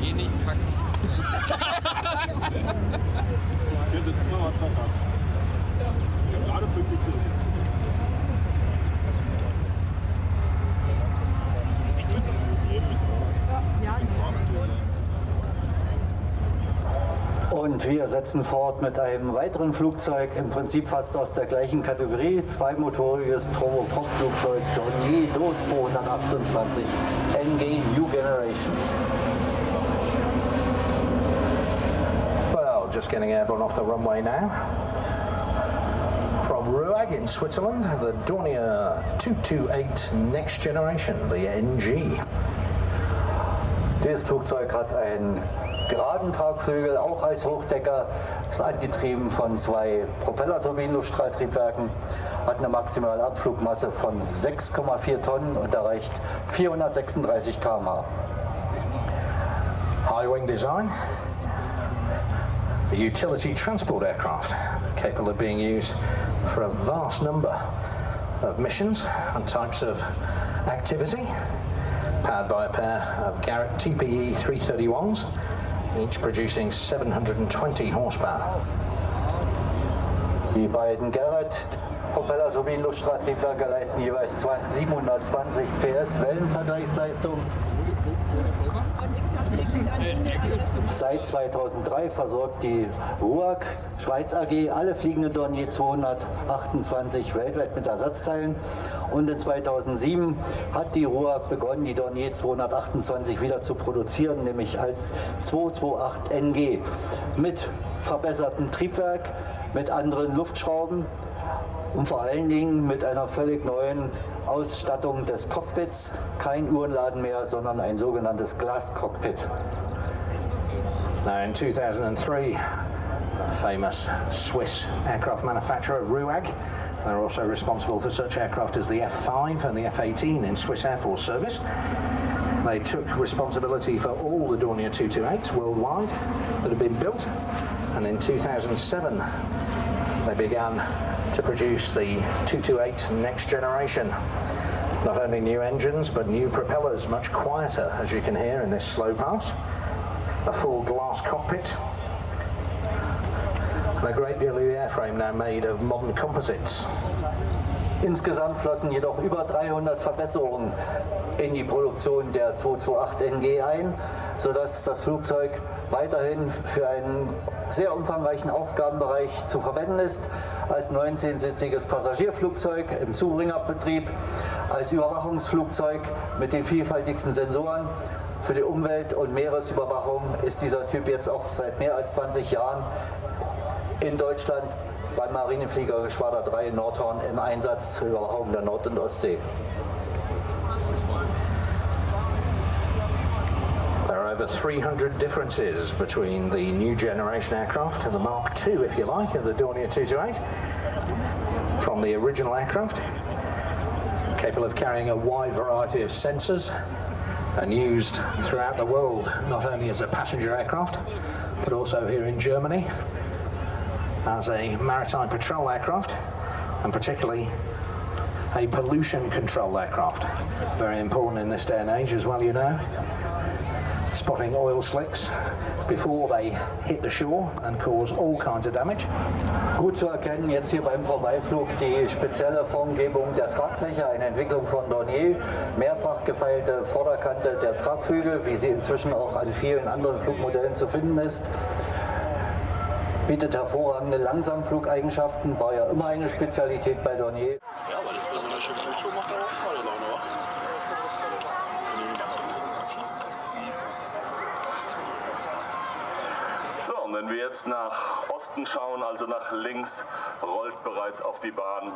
Geh nicht kacken. Ich könnte es immer mal verpassen. Ich habe gerade pünktlich zurück. Und wir setzen fort mit einem weiteren Flugzeug, im Prinzip fast aus der gleichen Kategorie, zweimotoriges Turboprop-Flugzeug Dornier Do 228 NG New Generation. Well, just getting airborne off the runway now. From Ruag in Switzerland, the Dornier 228 Next Generation, the NG. Dieses Flugzeug hat einen geraden Tragflügel, auch als Hochdecker, ist angetrieben von zwei Propellerturbinen-Luftstrahltriebwerken, hat eine maximale Abflugmasse von 6,4 Tonnen und erreicht 436 km/h. High wing design, a utility transport aircraft capable of being used for a vast number of missions and types of activity. Powered by a pair of Garrett TPE 331s, each producing 720 horsepower. Die beiden Garrett Propellerturbinen-Luftstrahltriebwerke leisten jeweils 720 PS Wellenvergleichsleistung. Seit 2003 versorgt die RUAG Schweiz AG alle fliegenden Dornier 228 weltweit mit Ersatzteilen und in 2007 hat die RUAG begonnen, die Dornier 228 wieder zu produzieren, nämlich als 228 NG mit verbessertem Triebwerk, mit anderen Luftschrauben und vor allen Dingen mit einer völlig neuen Ausstattung des Cockpits. Kein Uhrenladen mehr, sondern ein sogenanntes Glascockpit. Now in 2003, famous Swiss aircraft manufacturer RUAG, they're also responsible for such aircraft as the F-5 and the F-18 in Swiss Air Force service. They took responsibility for all the Dornier 228s worldwide that had been built and in 2007 they began to produce the 228 next generation. Not only new engines, but new propellers, much quieter, as you can hear in this slow pass. A full glass cockpit. And a great deal of the airframe now made of modern composites. Insgesamt flossen jedoch über 300 Verbesserungen in die Produktion der 228 NG ein, sodass das Flugzeug weiterhin für einen sehr umfangreichen Aufgabenbereich zu verwenden ist, als 19-sitziges Passagierflugzeug im Zubringerbetrieb, als Überwachungsflugzeug mit den vielfältigsten Sensoren. Für die Umwelt- und Meeresüberwachung ist dieser Typ jetzt auch seit mehr als 20 Jahren in Deutschland beim Marinefliegergeschwader 3 in Nordhorn im Einsatz zur Überwachung der Nord- und Ostsee. There are over 300 differences between the new generation aircraft and the Mark II, if you like, of the Dornier 228 from the original aircraft, capable of carrying a wide variety of sensors and used throughout the world, not only as a passenger aircraft, but also here in Germany as a maritime patrol aircraft, and particularly a pollution control aircraft. Very important in this day and age as well, you know. Spotting oil slicks before they hit the shore and cause all kinds of damage. Gut zu erkennen jetzt hier beim Vorbeiflug die spezielle Formgebung der Tragfläche, eine Entwicklung von Dornier, mehrfach gefeilte Vorderkante der Tragflügel, wie sie inzwischen auch an vielen anderen Flugmodellen zu finden ist. Bietet hervorragende Langsamflugeigenschaften, war ja immer eine Spezialität bei Dornier. Ja, aber das bei so einer schönen und wenn wir jetzt nach Osten schauen, also nach links, rollt bereits auf die Bahn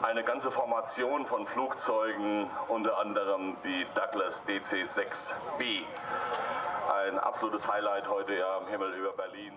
eine ganze Formation von Flugzeugen, unter anderem die Douglas DC-6B. Ein absolutes Highlight heute ja am Himmel über Berlin.